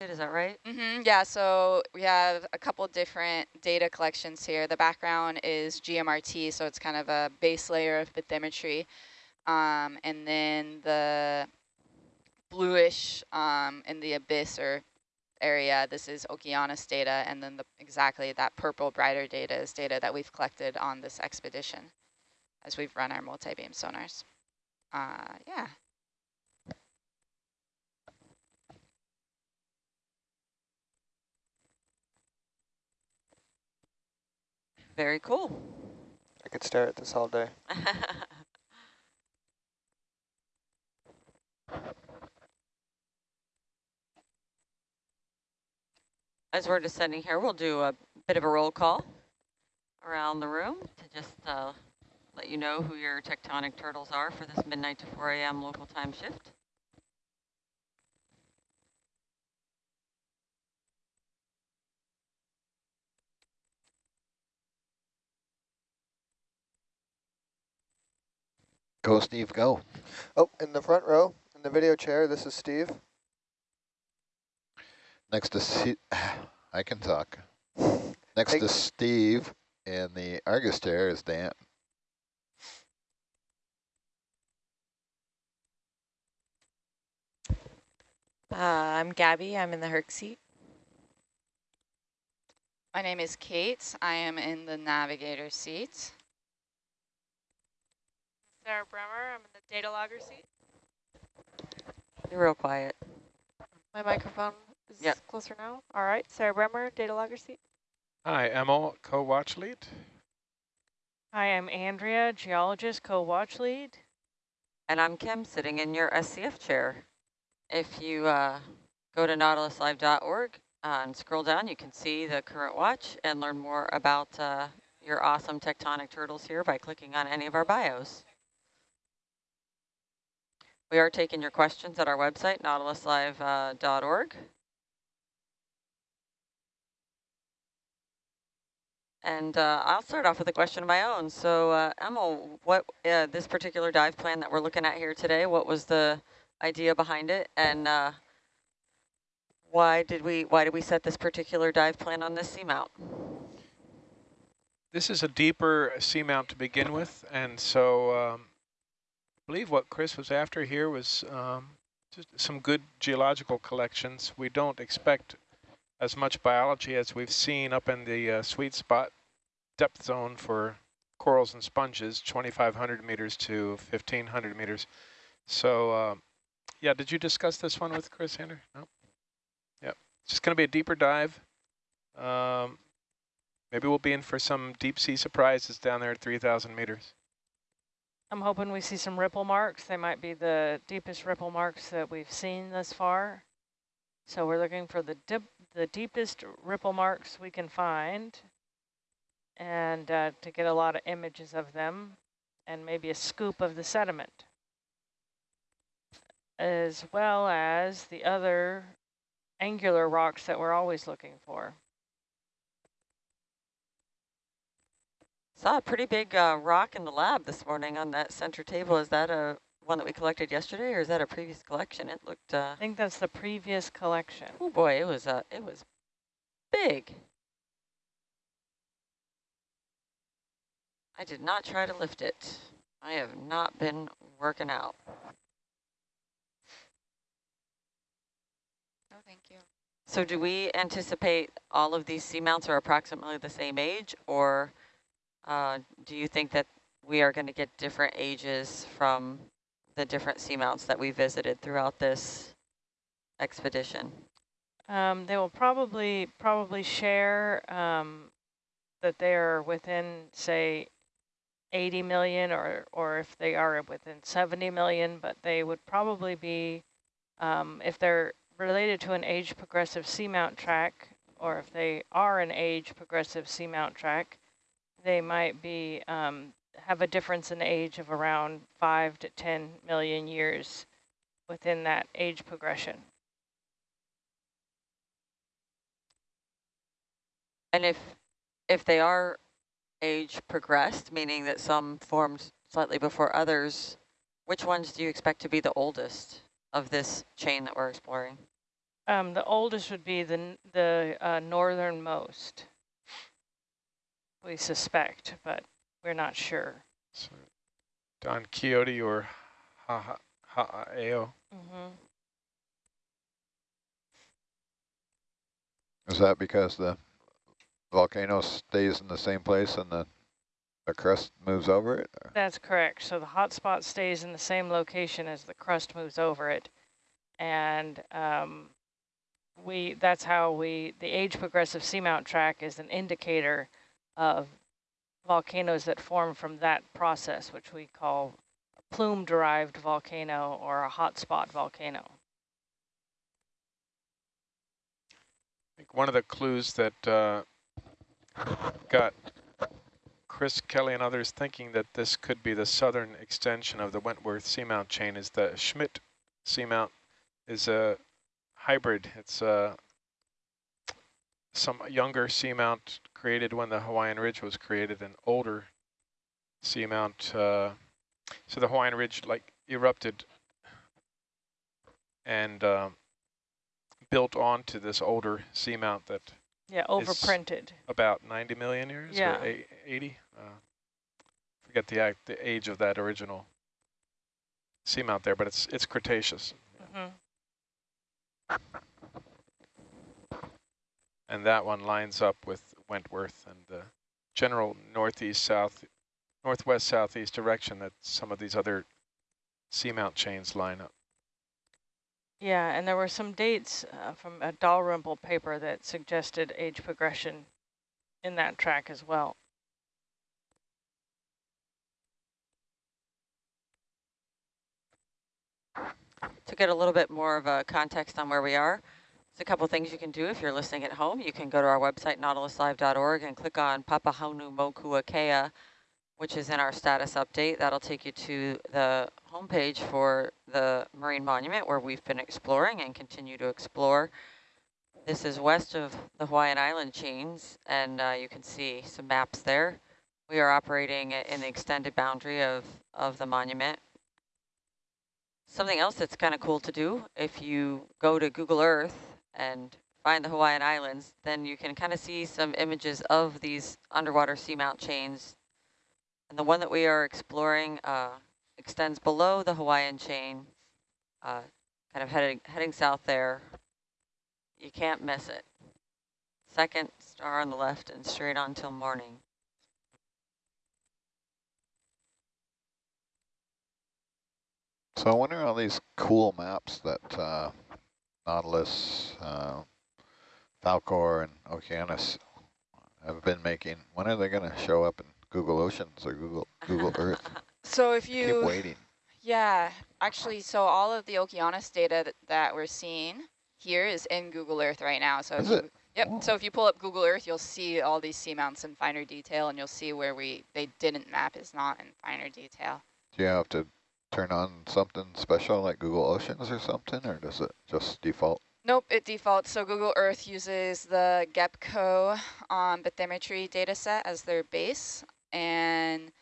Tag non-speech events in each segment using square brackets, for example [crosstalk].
Is that right? Mm -hmm, yeah, so we have a couple different data collections here. The background is GMRT, so it's kind of a base layer of bathymetry. Um, and then the bluish um, in the abyss or area, this is Okeanos data, and then the, exactly that purple brighter data is data that we've collected on this expedition as we've run our multi-beam sonars. Uh, yeah. Very cool. I could stare at this all day. [laughs] As we're descending here, we'll do a bit of a roll call around the room to just uh, let you know who your tectonic turtles are for this midnight to 4 a.m. local time shift. Go, Steve, go. Oh, in the front row, in the video chair, this is Steve. Next to Steve, [sighs] I can talk. [laughs] Next to Steve in the Argus chair is Dan. Uh, I'm Gabby. I'm in the Herc seat. My name is Kate. I am in the navigator seat. Sarah Bremer. I'm in the data logger seat. You're real quiet. My microphone is yep. closer now. All right, Sarah Bremer, data logger seat. Hi, Emil, co-watch lead. Hi, I'm Andrea, geologist, co-watch lead. And I'm Kim, sitting in your SCF chair. If you uh, go to nautiluslive.org uh, and scroll down, you can see the current watch and learn more about uh, your awesome tectonic turtles here by clicking on any of our bios. We are taking your questions at our website, nautiluslive.org. Uh, and uh, I'll start off with a question of my own. So, uh, Emil, what uh, this particular dive plan that we're looking at here today, what was the idea behind it, and uh, why did we why did we set this particular dive plan on this seamount? This is a deeper seamount to begin with, and so um, believe what Chris was after here was um, some good geological collections. We don't expect as much biology as we've seen up in the uh, sweet spot depth zone for corals and sponges, 2,500 meters to 1,500 meters. So, uh, yeah, did you discuss this one with Chris Hander? No? Yep. It's just going to be a deeper dive. Um, maybe we'll be in for some deep sea surprises down there at 3,000 meters. I'm hoping we see some ripple marks. They might be the deepest ripple marks that we've seen thus far. So we're looking for the dip, the deepest ripple marks we can find and uh, to get a lot of images of them and maybe a scoop of the sediment as well as the other angular rocks that we're always looking for. Saw a pretty big uh, rock in the lab this morning on that center table. Is that a one that we collected yesterday, or is that a previous collection? It looked. Uh, I think that's the previous collection. Oh boy, it was uh, it was big. I did not try to lift it. I have not been working out. Oh, thank you. So do we anticipate all of these seamounts are approximately the same age, or uh, do you think that we are going to get different ages from the different seamounts that we visited throughout this expedition? Um, they will probably probably share um, that they are within, say, 80 million or, or if they are within 70 million, but they would probably be, um, if they're related to an age progressive seamount track, or if they are an age progressive seamount track, they might be um, have a difference in age of around five to 10 million years within that age progression. And if if they are age progressed, meaning that some formed slightly before others, which ones do you expect to be the oldest of this chain that we're exploring? Um, the oldest would be the, the uh, northernmost. We suspect, but we're not sure. So Don Quixote or Ha Ha Ha'ao. Mm-hmm. Is that because the volcano stays in the same place and the, the crust moves over it? or- That's correct. So the hot spot stays in the same location as the crust moves over it. And um, we that's how we, the age progressive seamount track is an indicator of volcanoes that form from that process, which we call plume-derived volcano or a hotspot volcano. I think one of the clues that uh, got Chris Kelly and others thinking that this could be the southern extension of the Wentworth seamount chain is the Schmidt seamount is a hybrid. It's a some younger seamount created when the Hawaiian Ridge was created, an older seamount. Uh, so the Hawaiian Ridge like erupted and um, built onto this older seamount that Yeah, overprinted. about 90 million years Yeah. or 80 uh, forget the act the age of that original seamount there but it's it's cretaceous hmm and that one lines up with wentworth and the general northeast south northwest southeast direction that some of these other seamount chains line up Yeah, and there were some dates uh, from a Dalrymple paper that suggested age progression in that track as well. To get a little bit more of a context on where we are, there's a couple things you can do if you're listening at home. You can go to our website, nautiluslive.org, and click on Papahānaumokuākea, Mokuakea, which is in our status update. That'll take you to the homepage for the Marine Monument, where we've been exploring and continue to explore. This is west of the Hawaiian Island chains, and uh, you can see some maps there. We are operating in the extended boundary of, of the monument. Something else that's kind of cool to do, if you go to Google Earth and find the Hawaiian Islands, then you can kind of see some images of these underwater seamount chains. And the one that we are exploring uh, extends below the Hawaiian chain, uh, kind of heading, heading south there. You can't miss it. Second star on the left and straight on till morning. So I wonder all these cool maps that uh, Nautilus, uh, Falcor, and Okeanos have been making. When are they going to show up in Google Oceans or Google Google [laughs] Earth? So if you Keep you, waiting. yeah, actually, so all of the Okeanos data that, that we're seeing here is in Google Earth right now. So Is you, it? Yep. Oh. So if you pull up Google Earth, you'll see all these seamounts in finer detail, and you'll see where we they didn't map is not in finer detail. Do you have to turn on something special like Google Oceans or something, or does it just default? Nope, it defaults. So Google Earth uses the GEBCO um, bathymetry data set as their base. And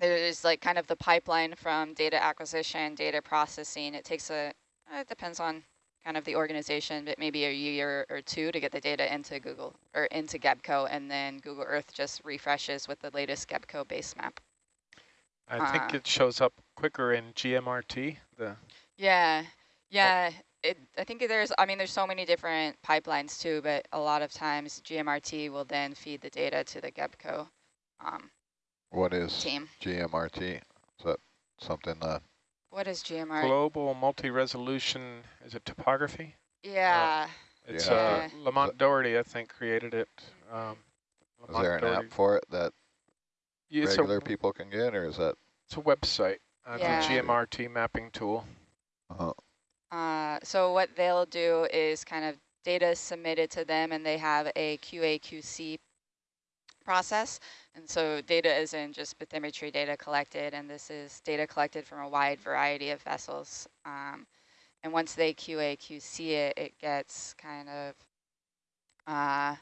there's like kind of the pipeline from data acquisition, data processing. It takes a, it depends on kind of the organization, but maybe a year or two to get the data into Google or into GEBCO. And then Google Earth just refreshes with the latest GEBCO base map. I think Uh. it shows up quicker in gmrt the Yeah, yeah. It, I think there's, I mean, there's so many different pipelines too, but a lot of times GMRT will then feed the data to the GEBCO um, What is team. GMRT? Is that something that What is GMRT? global multi-resolution is it topography Yeah, it's Yeah. uh lamont doherty i think created it um is there an Doherty. app for it that Yeah, it's regular a, people can get, or is that? it's a website uh, Yeah. the gmrt mapping tool Uh, uh, so what they'll do is kind of data submitted to them and they have a QA QC process. And so data isn't just bathymetry data collected, and this is data collected from a wide variety of vessels. Um, and once they QA QC it, it gets kind of uh,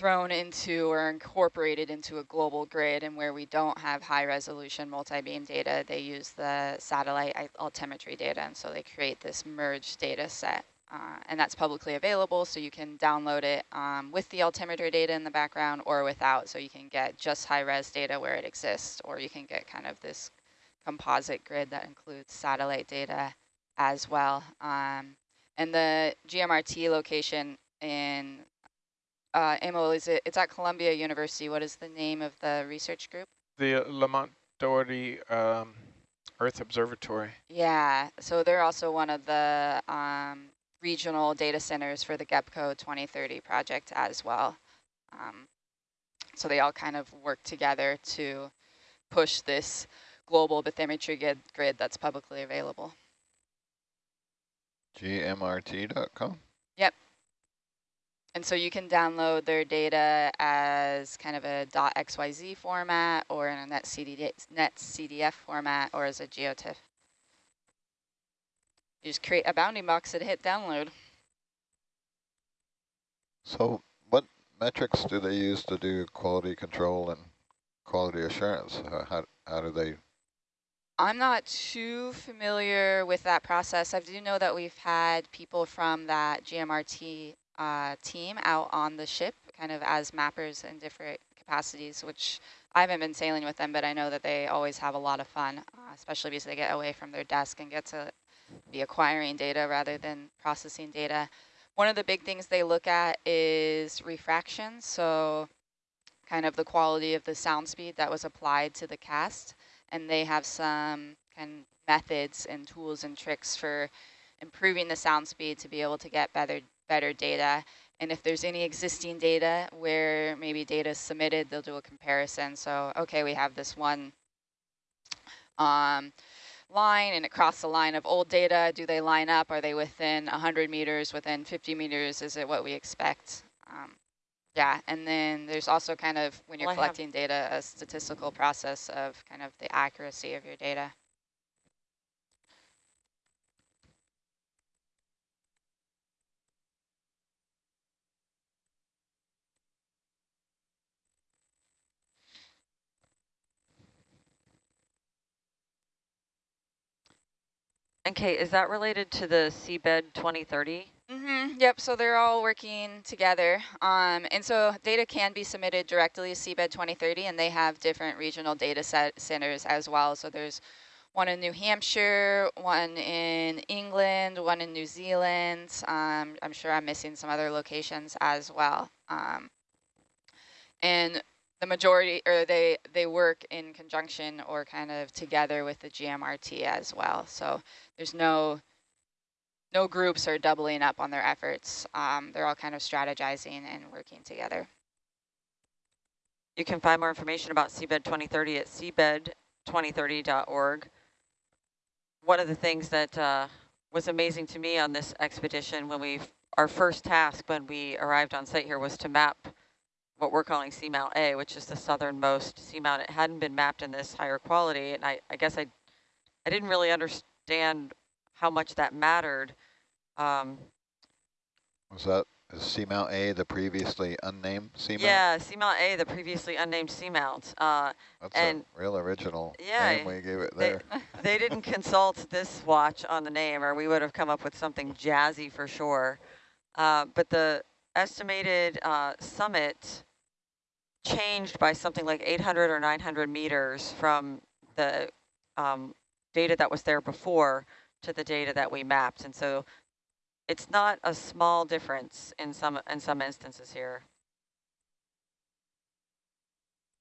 thrown into or incorporated into a global grid. And where we don't have high resolution multi-beam data, they use the satellite altimetry data. And so they create this merged data set uh, and that's publicly available, so you can download it um, with the altimeter data in the background or without, so you can get just high-res data where it exists, or you can get kind of this composite grid that includes satellite data as well. Um, and the GMRT location in uh, Emil, is it, it's at Columbia University. What is the name of the research group? The Lamont Doherty um, Earth Observatory. Yeah, so they're also one of the um, regional data centers for the GEBCO 2030 project as well. Um, so they all kind of work together to push this global bathymetry grid, grid that's publicly available. GMRT.com? And so you can download their data as kind of a .xyz format or in a NetCD, NetCDF format or as a GeoTIFF. You just create a bounding box and hit download. So what metrics do they use to do quality control and quality assurance? How, how do they, I'm not too familiar with that process. I do know that we've had people from that GMRT uh, team out on the ship kind of as mappers in different capacities, which I haven't been sailing with them, but I know that they always have a lot of fun, uh, especially because they get away from their desk and get to be acquiring data rather than processing data. One of the big things they look at is refraction, so kind of the quality of the sound speed that was applied to the cast, and they have some kind of methods and tools and tricks for improving the sound speed to be able to get better better data. And if there's any existing data where maybe data is submitted, they'll do a comparison. So, okay, we have this one um, line and it crossed the line of old data. Do they line up? Are they within 100 meters, within 50 meters? Is it what we expect? Um, yeah, and then there's also kind of, when you're Well, collecting data, a statistical process of kind of the accuracy of your data. Kate, is that related to the seabed 2030? Mm-hmm. Yep. So they're all working together. Um, and so data can be submitted directly to Seabed 2030, and they have different regional data set centers as well. So there's one in New Hampshire, one in England, one in New Zealand. Um, I'm sure I'm missing some other locations as well. Um, and the majority, or they, they work in conjunction or kind of together with the GMRT as well. So there's no no groups are doubling up on their efforts. Um, they're all kind of strategizing and working together. You can find more information about Seabed 2030 at seabed2030.org. One of the things that uh, was amazing to me on this expedition when we, our first task when we arrived on site here was to map what we're calling Seamount A, which is the southernmost seamount. It hadn't been mapped in this higher quality, and I, I guess I, I didn't really understand how much that mattered. Um, was that, is Seamount A the previously unnamed seamount? yeah, Seamount A, the previously unnamed seamount. Uh, That's and- a real original Yeah, name we gave it they- there. [laughs] they didn't consult this watch on the name, or we would have come up with something jazzy for sure. Uh, but the estimated uh, summit changed by something like 800 or 900 meters from the um, data that was there before to the data that we mapped. And so it's not a small difference in some in some instances here.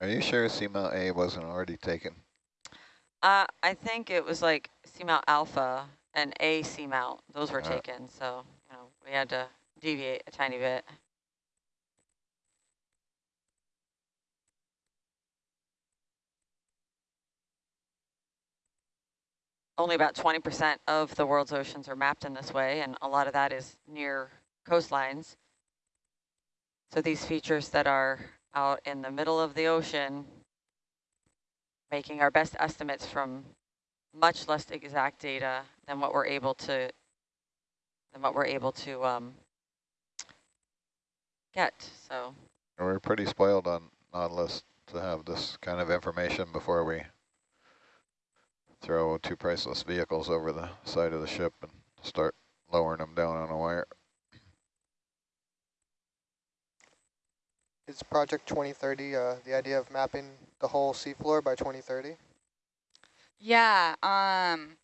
Are you sure Seamount A wasn't already taken? Uh, I think it was like Seamount Alpha and A Seamount. Those were Uh. taken, so you know we had to deviate a tiny bit. Only about 20% of the world's oceans are mapped in this way, and a lot of that is near coastlines. So these features that are out in the middle of the ocean making our best estimates from much less exact data than what we're able to than what we're able to um, get. So We're pretty spoiled on Nautilus to have this kind of information before we throw two priceless vehicles over the side of the ship and start lowering them down on a wire. Is Project 2030 uh, the idea of mapping the whole seafloor by 2030? Yeah, um,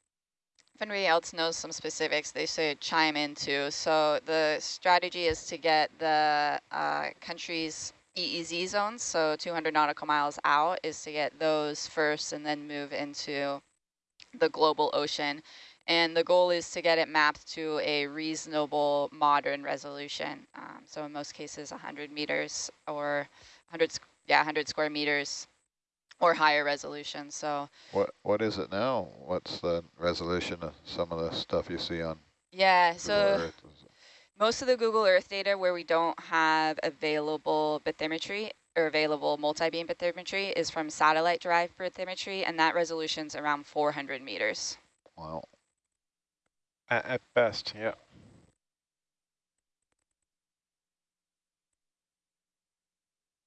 if anybody else knows some specifics, they should chime in too. So the strategy is to get the uh, country's EEZ zones, so 200 nautical miles out, is to get those first and then move into the global ocean. And the goal is to get it mapped to a reasonable modern resolution. Um, so in most cases, 100 meters or 100, yeah, 100 square meters or higher resolution. So What What is it now? What's the resolution of some of the stuff you see on yeah, Google so Earth? most of the Google Earth data where we don't have available bathymetry or available multi-beam bathymetry is from satellite-derived bathymetry, and that resolution's around 400 meters. Wow. At, at best, yeah.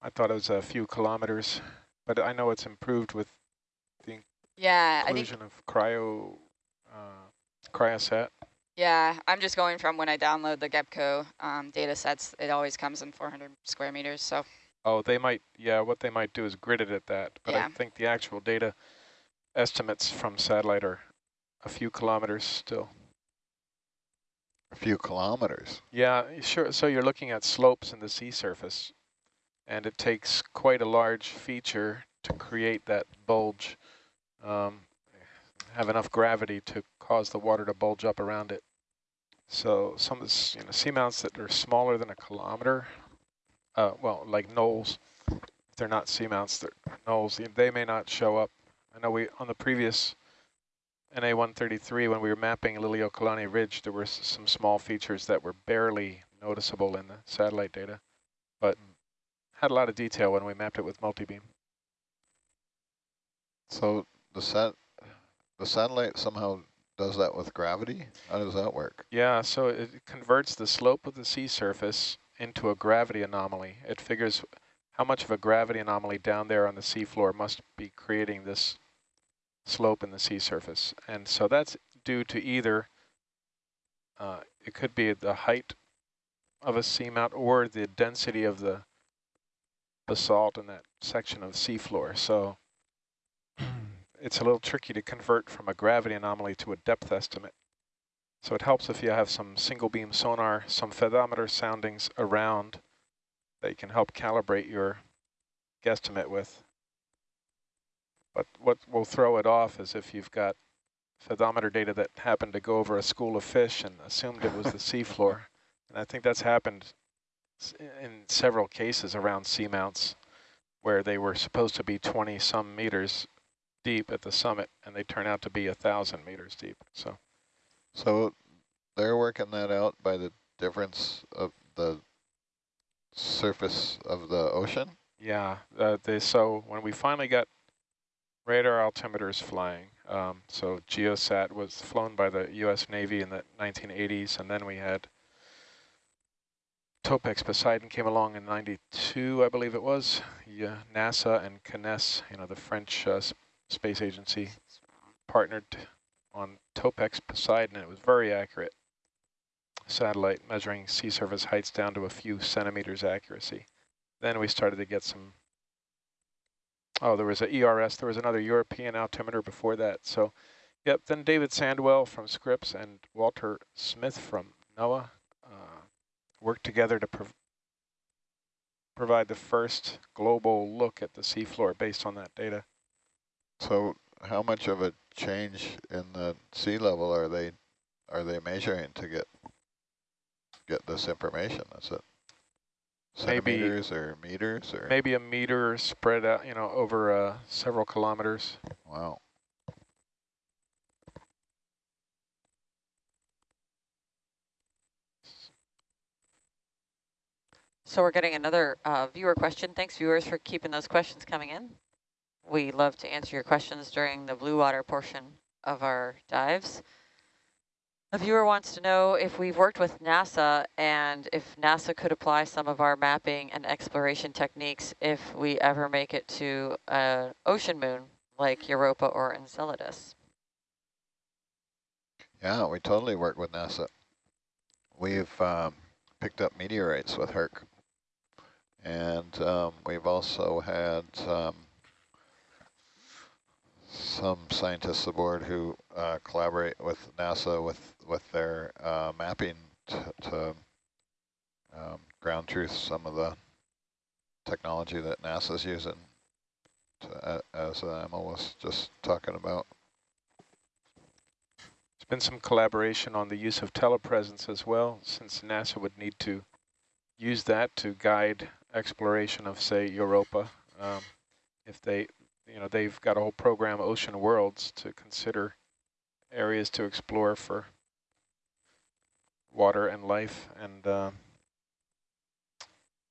I thought it was a few kilometers, but I know it's improved with the Yeah, I think inclusion of cryo, uh, cryosat. Yeah, I'm just going from when I download the GEBCO um, data sets, it always comes in 400 square meters. So Oh, they might, yeah, what they might do is grid it at that, but Yeah. I think the actual data estimates from satellite are a few kilometers still. A few kilometers. Yeah, sure. So you're looking at slopes in the sea surface, and it takes quite a large feature to create that bulge, um, have enough gravity to cause the water to bulge up around it. So some of the s- you know, seamounts that are smaller than a kilometer, uh, well, like knolls, if they're not seamounts, they're knolls, they may not show up. I know we, on the previous NA-133, when we were mapping Liliuokalani Ridge, there were s- some small features that were barely noticeable in the satellite data, but had a lot of detail when we mapped it with multi-beam. So the sat the satellite somehow does that with gravity? How does that work? Yeah, so it converts the slope of the sea surface into a gravity anomaly. It figures how much of a gravity anomaly down there on the seafloor must be creating this slope in the sea surface. And so that's due to either, uh, it could be the height of a seamount or the density of the basalt in that section of seafloor. So [clears throat] it's a little tricky to convert from a gravity anomaly to a depth estimate. So it helps if you have some single beam sonar, some fathometer soundings around that you can help calibrate your guesstimate with. But what will throw it off is if you've got fathometer data that happened to go over a school of fish and assumed it was the [laughs] seafloor. And I think that's happened in several cases around seamounts where they were supposed to be 20 some meters deep at the summit and they turn out to be a thousand meters deep. So So they're working that out by the difference of the surface of the ocean? Yeah, uh, they, so when we finally got radar altimeters flying, um, so GeoSat was flown by the U.S. Navy in the 1980s, and then we had Topex Poseidon came along in 92, I believe it was. Yeah, NASA and CNES, you know, the French uh, space agency, partnered on Topex Poseidon, and it was very accurate satellite measuring sea surface heights down to a few centimeters accuracy. Then we started to get some, oh, there was an ERS, there was another European altimeter before that. So, yep, then David Sandwell from Scripps and Walter Smith from NOAA uh, worked together to prov provide the first global look at the seafloor based on that data. So how much of a change in the sea level are they are they measuring to get get this information? Is it Maybe- centimeters or meters or Maybe a meter spread out, you know, over uh, several kilometers. wow. So we're getting another uh, viewer question. Thanks, viewers, for keeping those questions coming in. We love to answer your questions during the blue water portion of our dives. A viewer wants to know if we've worked with NASA and if NASA could apply some of our mapping and exploration techniques if we ever make it to an ocean moon like Europa or Enceladus. Yeah, we totally work with NASA. we've um, picked up meteorites with Herc. And um, we've also had um, some scientists aboard who uh, collaborate with NASA with, with their uh, mapping to um, ground truth some of the technology that NASA's using, to, as uh, Emma was just talking about. There's been some collaboration on the use of telepresence as well, since NASA would need to use that to guide exploration of, say, Europa. Um, if they, you know, they've got a whole program, Ocean Worlds, to consider areas to explore for water and life. And um,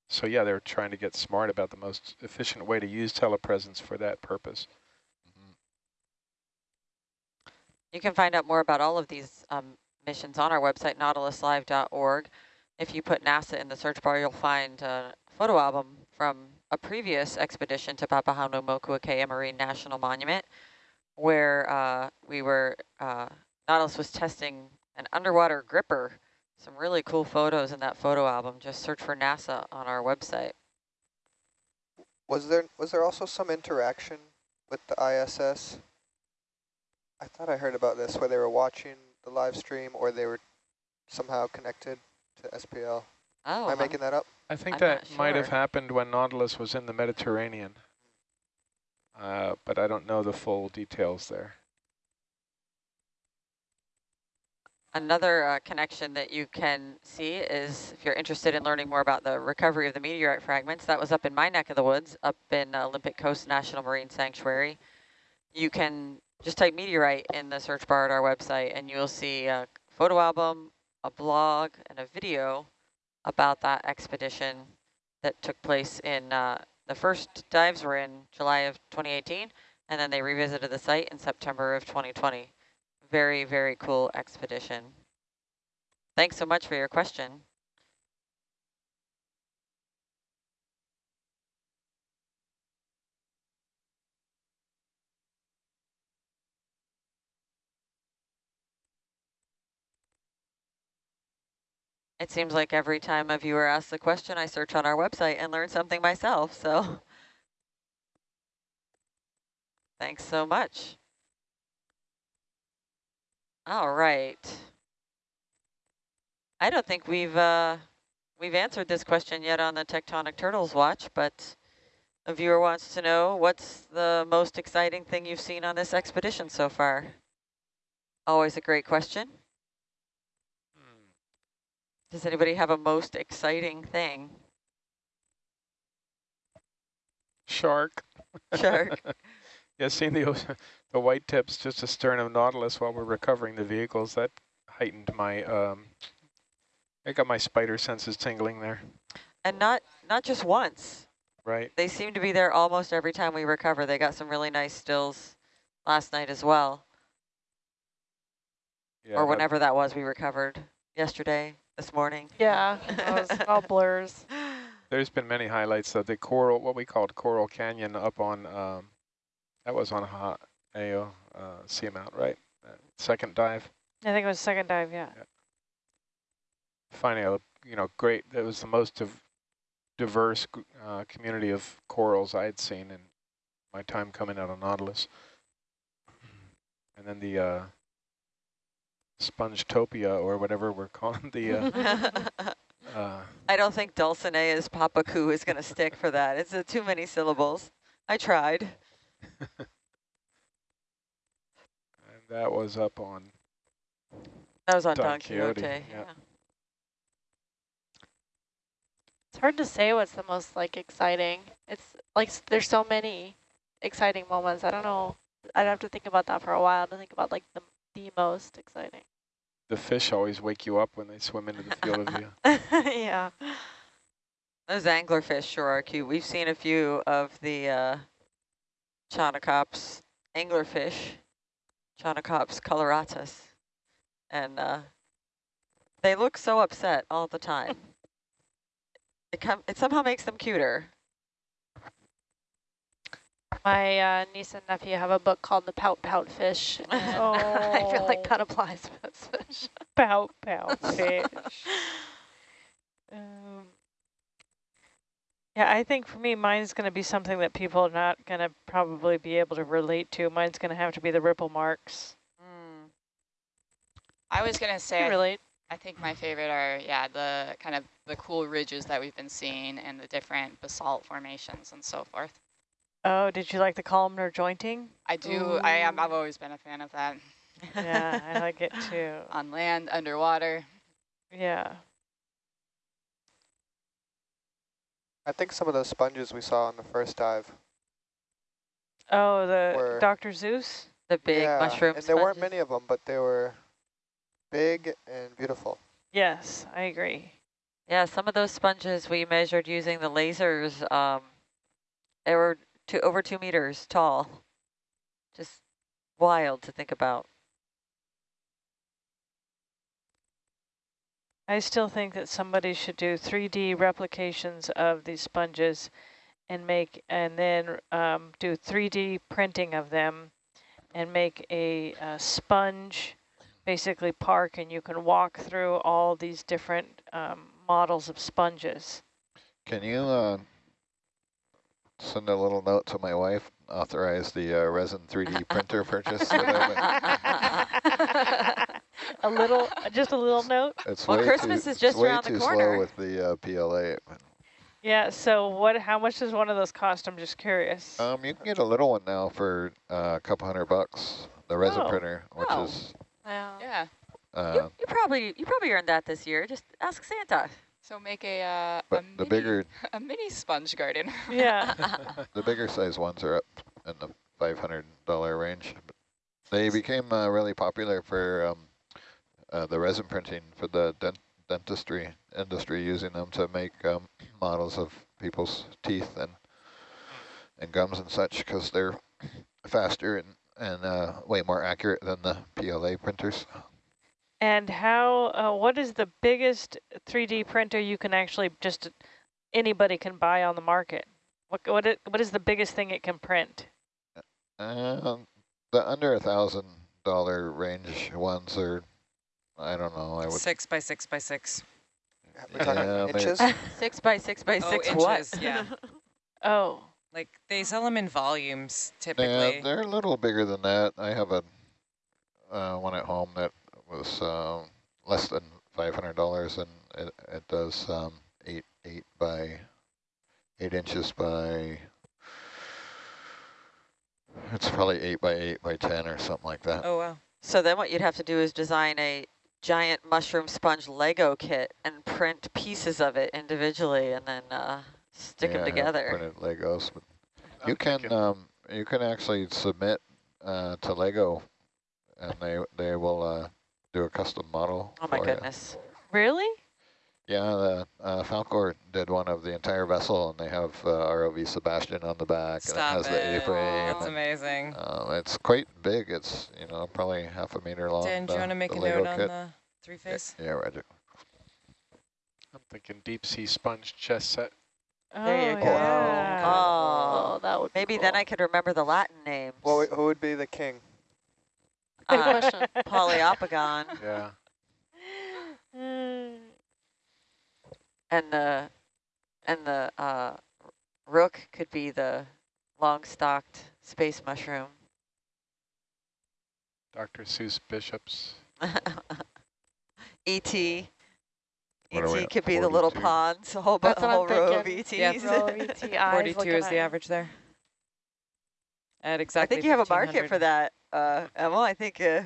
so, yeah, they're trying to get smart about the most efficient way to use telepresence for that purpose. You can find out more about all of these um, missions on our website, nautiluslive.org. If you put NASA in the search bar, you'll find a photo album from a previous expedition to Papahanaumokuakea Marine National Monument, where uh, we were, uh, Nautilus was testing an underwater gripper. Some really cool photos in that photo album. Just search for NASA on our website. Was there was there also some interaction with the ISS? I thought I heard about this, where they were watching the live stream or they were somehow connected to SPL. Oh, Am I I'm- making that up? I think I'm that not might have happened when Nautilus was in the Mediterranean, uh, but I don't know the full details there. Another uh, connection that you can see is if you're interested in learning more about the recovery of the meteorite fragments, that was up in my neck of the woods, up in uh, Olympic Coast National Marine Sanctuary. You can just type meteorite in the search bar at our website and you'll see a photo album, a blog, and a video about that expedition that took place in, uh, the first dives were in July of 2018, and then they revisited the site in September of 2020 very, very cool expedition. Thanks so much for your question. It seems like every time a viewer asks a question, I search on our website and learn something myself, so thanks so much. All right. I don't think we've uh, we've answered this question yet on the Tectonic Turtles watch, but a viewer wants to know what's the most exciting thing you've seen on this expedition so far? Always a great question. Does anybody have a most exciting thing? Shark. Shark. [laughs] yeah, seeing the ocean, the white tips just astern of Nautilus while we're recovering the vehicles, that heightened my, um, I got my spider senses tingling there, And not not just once. right? They seem to be there almost every time we recover. They got some really nice stills last night as well. Yeah, or whenever that was we recovered yesterday, this morning. Yeah, it was [laughs] all blurs. There's been many highlights of the coral, what we called Coral Canyon up on, um, that was on Ha Ao uh, Seamount, right? Uh, second dive. I think it was second dive, yeah. Finding a, you know, great, that was the most div diverse uh, community of corals I had seen in my time coming out of Nautilus. And then the uh, Spongetopia, or whatever we're calling the, uh, [laughs] uh, I don't think Dulcinea's Papaku is going to stick for that. It's uh, too many syllables. I tried. [laughs] and that was up on That was on Don Don, Quixote. Quixote, yeah. yeah. It's hard to say what's the most like exciting. It's like there's so many exciting moments. I don't know. I'd have to think about that for a while to think about like the the most exciting. the fish always wake you up when they swim into the field of view. [laughs] yeah. Those anglerfish sure are cute. We've seen a few of the uh, Chaunacops anglerfish, Chaunacops coloratus, and uh, they look so upset all the time. it, com it somehow makes them cuter. My uh, niece and nephew have a book called The Pout Pout Fish. and [laughs] I feel like Oh. that applies to this fish. Pout, pout, [laughs] fish. um, yeah, I think for me, mine's going to be something that people are not going to probably be able to relate to. Mine's going to have to be the ripple marks. Mm. I was gonna say, I, Relate. I think my favorite are yeah the kind of the cool ridges that we've been seeing and the different basalt formations and so forth. Oh, did you like the columnar jointing? I do. I am. I've always been a fan of that Yeah, I [laughs] like it too. on land, underwater. Yeah. I think some of those sponges we saw on the first dive. Oh, the Dr. Seuss? The big yeah, mushroom and there weren't many of them, but they were big and beautiful. Yes, I agree. Yeah, some of those sponges we measured using the lasers, um, they were two, over two meters tall. Just wild to think about. I still think that somebody should do 3D replications of these sponges and make, and then um, do 3D printing of them and make a, uh sponge basically park and you can walk through all these different um, models of sponges. Can you uh, send a little note to my wife, authorize the uh, resin 3D [laughs] printer purchase? that I've been- a little, just a little note. It's Well, Christmas too, is just it's around the too corner. slow with the uh, PLA. Yeah, so what, how much does one of those cost? I'm just curious. Um, you can get a little one now for uh, a couple hundred bucks, the resin Oh. printer, which Oh. is Yeah. Yeah. uh, you, you probably you probably earned that this year. Just ask Santa. So make a uh, a the mini, bigger [laughs] a mini sponge garden. yeah. [laughs] [laughs] the bigger size ones are up in the five hundred dollar range. They became uh, really popular for um, uh, the resin printing for the dent dentistry industry, using them to make um, [clears throat] models of people's teeth and and gums and such, because they're [clears throat] faster and and uh, way more accurate than the PLA printers. And how, uh, what is the biggest 3D printer you can actually just, anybody can buy on the market? What, what, it, what is the biggest thing it can print? Um, the under a thousand dollar range ones are, I don't know, I would Six by six by six. We're talking Yeah, inches. [laughs] six by six by Oh, six. inches, what? yeah. [laughs] Oh, Like they sell them in volumes typically. Yeah, typically. they're a little bigger than that. I have a uh, one at home that was um, less than five hundred dollars, and it, it does um, eight eight by eight inches by. It's probably eight by eight by ten or something like that. oh wow. So then what you'd have to do is design a giant mushroom sponge Lego kit and print pieces of it individually and then uh, stick Yeah, them I have together. Printed Legos, but you can um, you can actually submit uh, to Lego, and they they will uh, do a custom model. Oh my for ya. goodness. really? Yeah, the uh, Falcor did one of the entire vessel, and they have uh, ROV SuBastian on the back, Stop and it has it. the A-frame. That's and, amazing. uh, it's quite big. It's you know probably half a meter long. Dan, do you want to make a Lego note on kit. the three phase? Yeah, Roger. I'm thinking deep sea sponge chest set. There you oh, go. Yeah. Oh, Oh, that would be maybe then. I could remember the Latin names. Well, who would be the king? Good Uh, question. [laughs] Poliopogon Yeah. And the and the uh, rook could be the long-stalked space mushroom. Dr. Seuss Bishops. [laughs] ET. What are we ET E could be the little 42? ponds, a whole, bu- That's a whole row of. ETs. Yeah. Row of ET 42 is the average there. At exactly I think you have a market for that, uh, Emma. I think uh,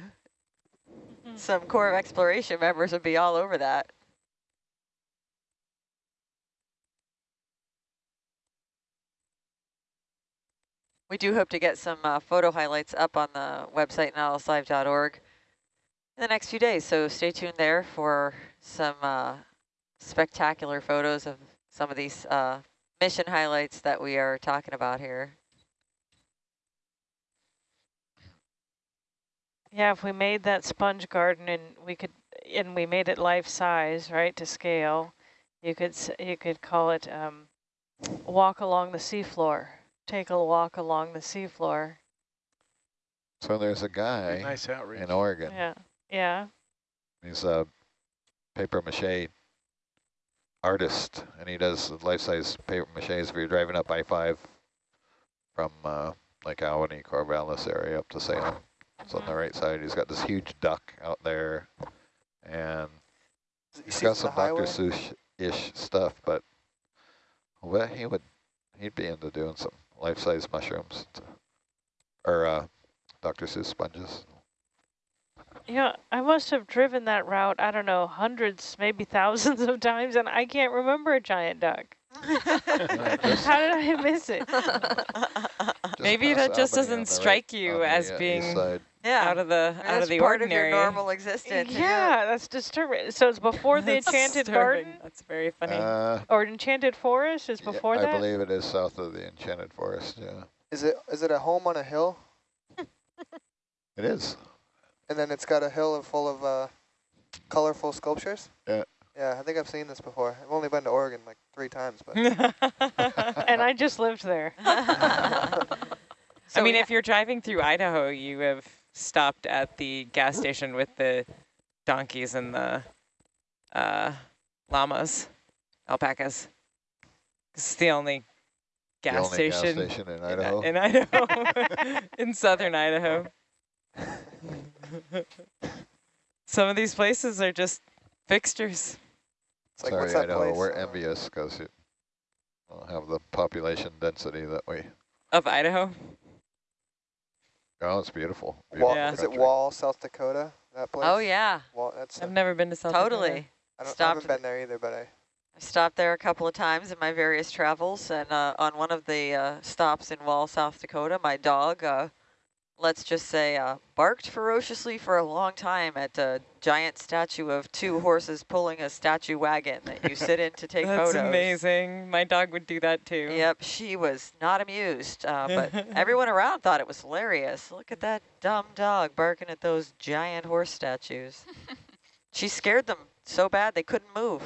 some Corps of Exploration members would be all over that. We do hope to get some uh, photo highlights up on the website, nautiluslive.org, in the next few days. So stay tuned there for some uh, spectacular photos of some of these uh, mission highlights that we are talking about here. Yeah, if we made that sponge garden and we could, and we made it life size, right, to scale, you could you could call it um, walk along the seafloor take a walk along the seafloor. So there's a guy Nice outreach. in Oregon. Yeah, yeah. He's a paper mache artist, and he does life-size paper maches. If you're driving up I-5 from uh, like Albany, Corvallis area up to Salem, it's on the right side. He's got this huge duck out there, and he's got some Dr. Seuss-ish stuff, but well, he would he'd be into doing some life-size mushrooms to, or uh, Dr. Seuss sponges. Yeah, I must have driven that route, I don't know, hundreds, maybe thousands of times, and I can't remember a giant duck. [laughs] How did I miss it? Just Maybe that just doesn't strike right- you as uh, east being side. Yeah. out of the out of the part ordinary. of your normal existence. yeah, that's disturbing. So it's before [laughs] the Enchanted disturbing. Garden? That's very funny. Uh, Or Enchanted Forest is yeah, before I that? believe it is south of the Enchanted Forest, yeah. Is it is it a home on a hill? [laughs] It is. And then it's got a hill full of uh, colorful sculptures? Yeah. Yeah, I think I've seen this before. I've only been to Oregon like three times, but [laughs] and I just lived there. I mean, we if you're driving through Idaho, you have stopped at the gas station with the donkeys and the uh, llamas, alpacas. It's the only gas the only station, gas station in in- Idaho. in Idaho, [laughs] in southern Idaho. [laughs] Some of these places are just fixtures. it's like, Sorry, what's that Idaho, place? we're envious because we don't have the population density that we, Of Idaho? Oh, it's beautiful. Wa- beautiful Yeah. Is it. Wall, South Dakota? That place? Oh, yeah, Wall, that's. I've a- never been to South Dakota. totally. I, don't, I haven't been there either, but I. I stopped there a couple of times in my various travels, and uh, on one of the uh, stops in Wall, South Dakota, my dog, uh, let's just say, uh, barked ferociously for a long time at a giant statue of two horses pulling a statue wagon that you sit in to take [laughs] That's photos. That's amazing. My dog would do that too. Yep, she was not amused, uh, but [laughs] everyone around thought it was hilarious. Look at that dumb dog barking at those giant horse statues. [laughs] she scared them so bad they couldn't move.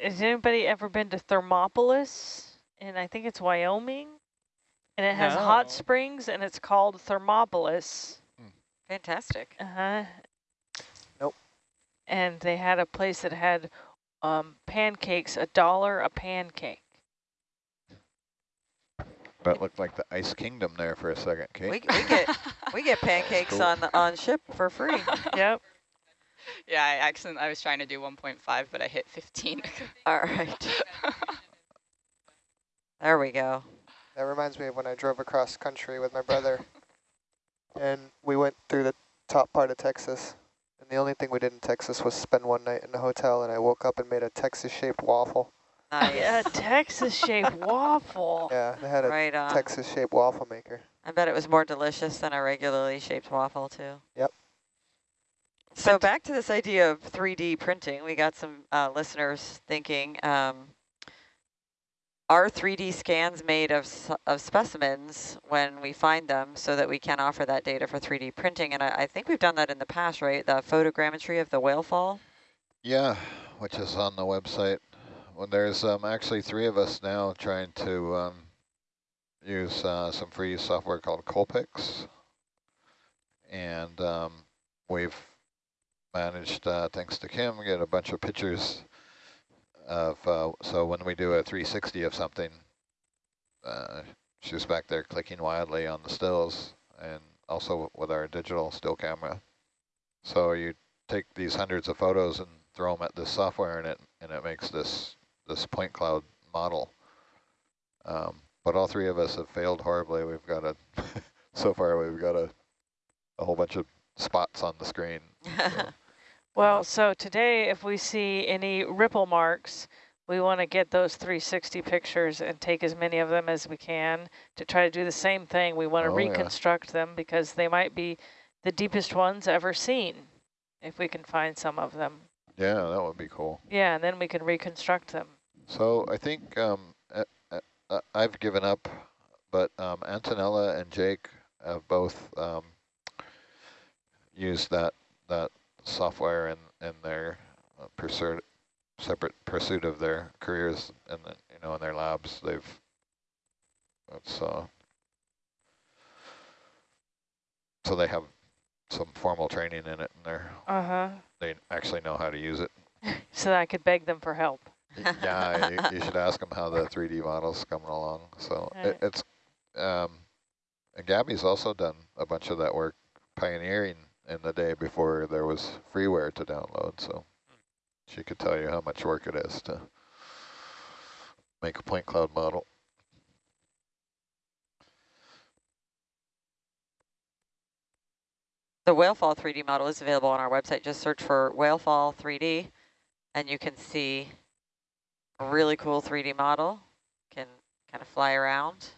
Has anybody ever been to Thermopolis? And I think it's Wyoming. And it has hot springs and it's called Thermopolis. Fantastic. Uh-huh. Nope. And they had a place that had um, pancakes, a dollar a pancake. That looked like the Ice Kingdom there for a second, Kate. We, we get [laughs] we get pancakes Cool. on the on ship for free. [laughs] Yep. Yeah, I accident I was trying to do 1.5, but I hit 15. All right. [laughs] There we go. That reminds me of when I drove across country with my brother, [laughs] and we went through the top part of Texas. And the only thing we did in Texas was spend one night in a hotel, and I woke up and made a Texas-shaped waffle. Nice. Yeah, Texas-shaped [laughs] waffle. Yeah, they had a Right. Texas-shaped waffle maker. I bet it was more delicious than a regularly shaped waffle too. Yep. So back to this idea of 3D printing, we got some uh, listeners thinking, um, are 3D scans made of, of specimens when we find them so that we can offer that data for 3D printing? And I, I think we've done that in the past, right? The photogrammetry of the whale fall? Yeah, which is on the website. Well, there's um, actually three of us now trying to um, use uh, some free software called Colpix. And um, we've managed, uh, thanks to Kim, get a bunch of pictures of, uh, so when we do a 360 of something, uh, she's back there clicking wildly on the stills and also with our digital still camera. So you take these hundreds of photos and throw them at this software and it and it makes this this point cloud model. Um, but all three of us have failed horribly. We've got a [laughs] so far we've got a a whole bunch of spots on the screen. [laughs] So, Well, so today, if we see any ripple marks, we want to get those 360 pictures and take as many of them as we can to try to do the same thing. We want to Oh, yeah. reconstruct them because they might be the deepest ones ever seen, if we can find some of them. yeah, that would be cool. Yeah, and then we can reconstruct them. So I think um, I've given up, but um, Antonella and Jake have both um, used that that software in in their uh, pursuit separate pursuit of their careers, and then, you know, in their labs, they've, that's, uh, so they have some formal training in it and they're, Uh-huh. they actually know how to use it. [laughs] So that I could beg them for help. [laughs] Yeah, you, you should ask them how the 3D model's coming along. So it, it's, um, and Gabby's also done a bunch of that work pioneering in the day before there was freeware to download. So she could tell you how much work it is to make a point cloud model. The Whalefall 3D model is available on our website. Just search for Whalefall 3D and you can see a really cool 3D model. Can kind of fly around.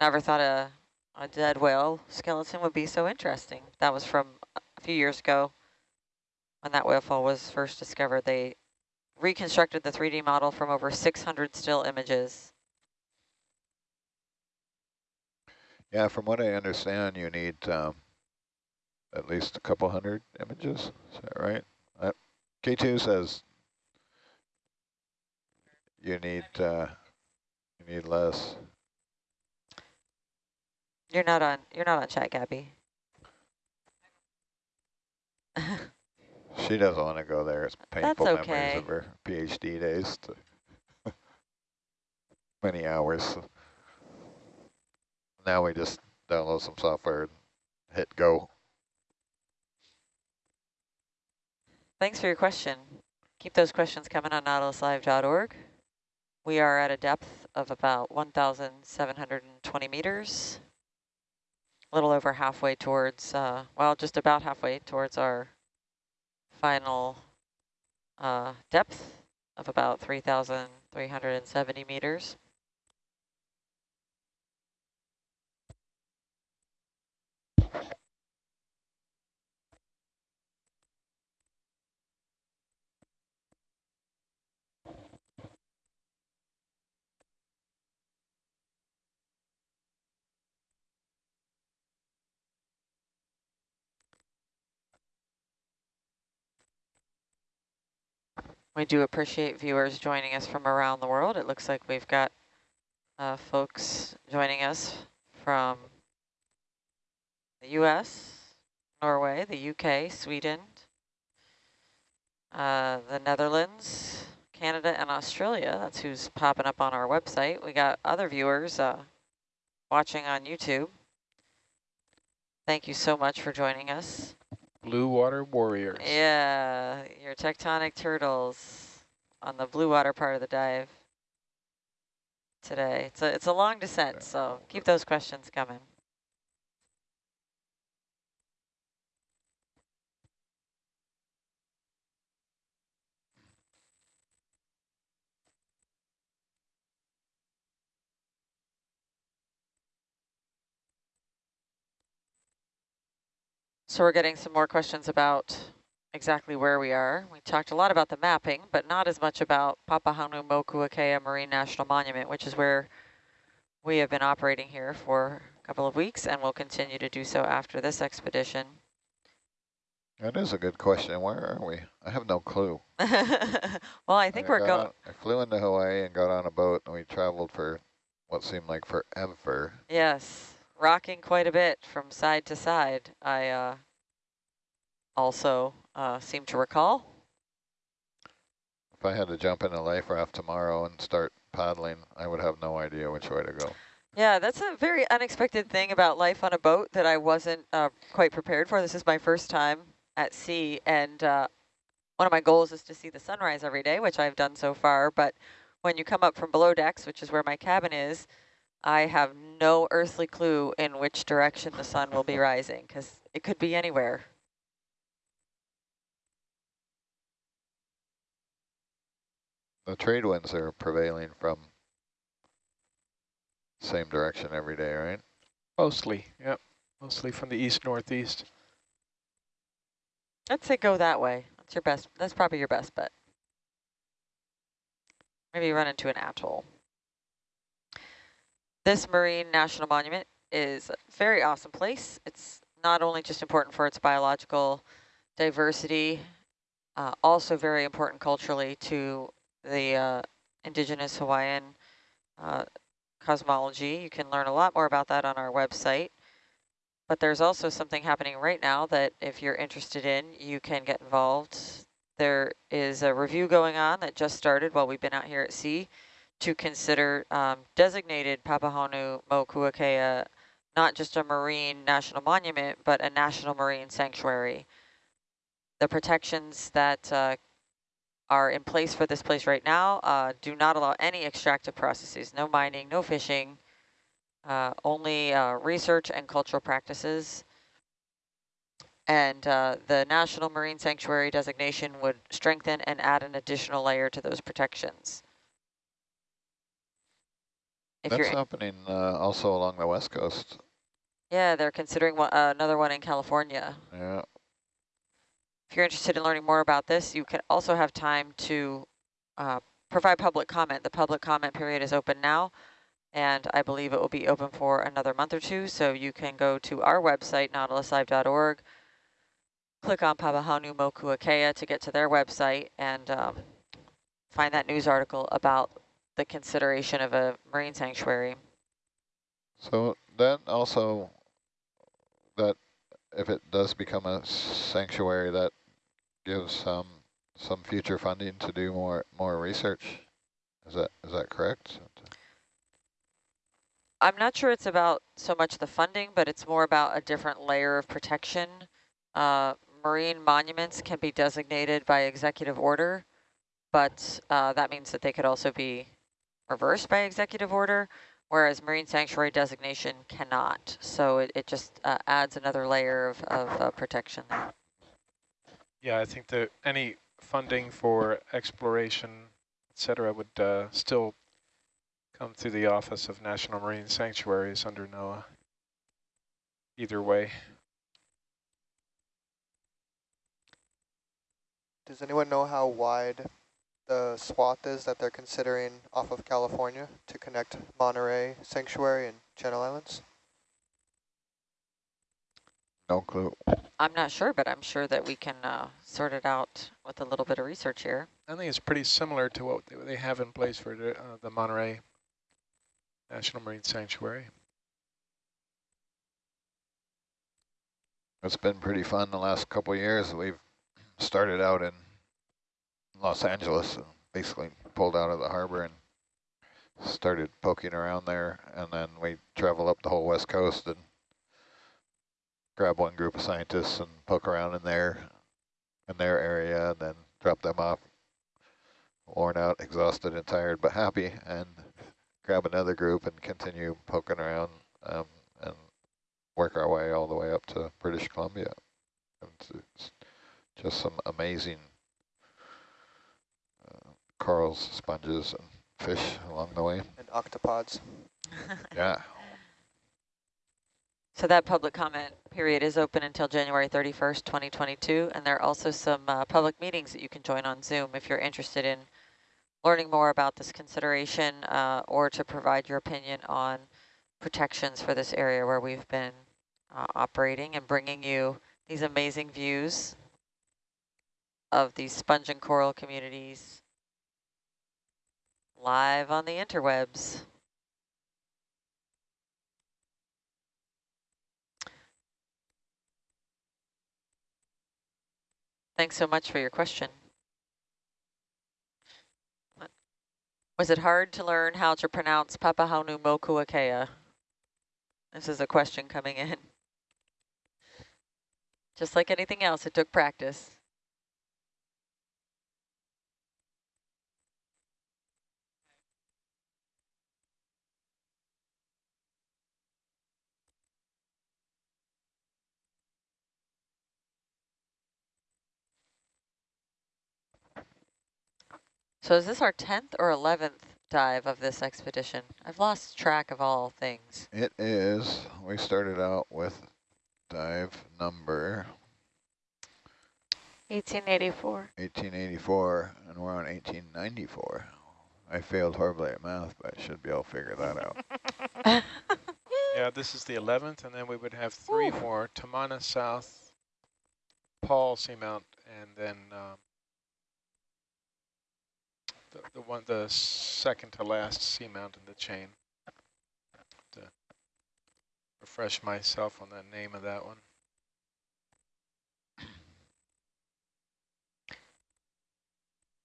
Never thought a, a dead whale skeleton would be so interesting. That was from a few years ago when that whalefall was first discovered. They reconstructed the 3D model from over 600 still images. Yeah, from what I understand, you need um, at least a couple hundred images. Is that right? Uh, K2 says you need uh, you need less. You're not on you're not on chat, Gabby. She doesn't want to go there. It's painful memories okay. of her PhD days. [laughs] Many hours. Now we just download some software and hit go. Thanks for your question. Keep those questions coming on nautiluslive.org. We are at a depth of about 1,720 meters, a little over halfway towards, uh, well, just about halfway towards our final uh, depth of about 3,370 meters. We do appreciate viewers joining us from around the world. It looks like we've got uh, folks joining us from the U.S., Norway, the U.K., Sweden, uh, the Netherlands, Canada, and Australia. That's who's popping up on our website. We got other viewers uh, watching on YouTube. Thank you so much for joining us. Blue water warriors. Yeah, your tectonic turtles on the blue water part of the dive today. It's a, it's a long descent, so keep those questions coming. So we're getting some more questions about exactly where we are. We talked a lot about the mapping, but not as much about Papahanaumokuakea Marine National Monument, which is where we have been operating here for a couple of weeks and will continue to do so after this expedition. That is a good question. Where are we? I have no clue. [laughs] well, I think we're going, I flew into Hawaii and got on a boat and we traveled for what seemed like forever. yes, rocking quite a bit from side to side. I uh, also uh, seem to recall. If I had to jump in a life raft tomorrow and start paddling, I would have no idea which way to go. Yeah, that's a very unexpected thing about life on a boat that I wasn't uh, quite prepared for. This is my first time at sea, and uh, one of my goals is to see the sunrise every day, which I've done so far. But when you come up from below decks, which is where my cabin is, I have no earthly clue in which direction the sun will be rising, because it could be anywhere. The trade winds are prevailing from same direction every day, right? Mostly, yep. Mostly from the east-northeast. I'd say go that way. That's your best. That's probably your best bet. Maybe run into an atoll. This marine national monument is a very awesome place. It's not only just important for its biological diversity, uh, also very important culturally to the uh, indigenous Hawaiian uh, cosmology. You can learn a lot more about that on our website. But there's also something happening right now that if you're interested in, you can get involved. There is a review going on that just started while we've been out here at sea to consider um, designated Papahanaumokuakea not just a marine national monument, but a national marine sanctuary. The protections that uh, are in place for this place right now uh, do not allow any extractive processes, no mining, no fishing, uh, only uh, research and cultural practices. And uh, the National Marine Sanctuary designation would strengthen and add an additional layer to those protections. If That's happening uh, also along the west coast. Yeah, they're considering one, uh, another one in California. Yeah. If you're interested in learning more about this, you can also have time to uh, provide public comment. The public comment period is open now, and I believe it will be open for another month or two. So you can go to our website, nautiluslive.org, click on Papahanaumokuakea to get to their website and um, find that news article about the consideration of a marine sanctuary. So then also, that if it does become a sanctuary, that gives some some future funding to do more more research. Is that is that correct? I'm not sure it's about so much the funding, but it's more about a different layer of protection. Uh, marine monuments can be designated by executive order, but uh, that means that they could also be reversed by executive order, whereas marine sanctuary designation cannot. So it, it just uh, adds another layer of, of uh, protection there. Yeah, I think that any funding for exploration, et cetera, would uh, still come through the Office of National Marine Sanctuaries under NOAA. Either way. Does anyone know how wide the swath is that they're considering off of California to connect Monterey Sanctuary and Channel Islands? No clue. I'm not sure, but I'm sure that we can uh, sort it out with a little bit of research here. I think it's pretty similar to what they have in place for the, uh, the Monterey National Marine Sanctuary. It's been pretty fun the last couple years. We've started out in Los Angeles, and basically pulled out of the harbor and started poking around there. And then we travel up the whole west coast and grab one group of scientists and poke around in there, in their area, and then drop them off, worn out, exhausted and tired, but happy, and grab another group and continue poking around um, and work our way all the way up to British Columbia. It's just some amazing corals, sponges, and fish along the way. And octopods. [laughs] yeah. So that public comment period is open until January 31st, 2022, and there are also some uh, public meetings that you can join on Zoom if you're interested in learning more about this consideration uh, or to provide your opinion on protections for this area where we've been uh, operating and bringing you these amazing views of these sponge and coral communities live on the interwebs. Thanks so much for your question. Was it hard to learn how to pronounce Papahanaumokuakea? This is a question coming in. Just like anything else, it took practice. So is this our 10th or 11th dive of this expedition? I've lost track of all things. It is. We started out with dive number 1884. 1884, and we're on 1894. I failed horribly at math, but I should be able to figure that out. [laughs] yeah, this is the 11th, and then we would have three Ooh. more, Tamana South, Paul Seamount, and then um, the, the one, the second to last seamount in the chain. To refresh myself on the name of that one.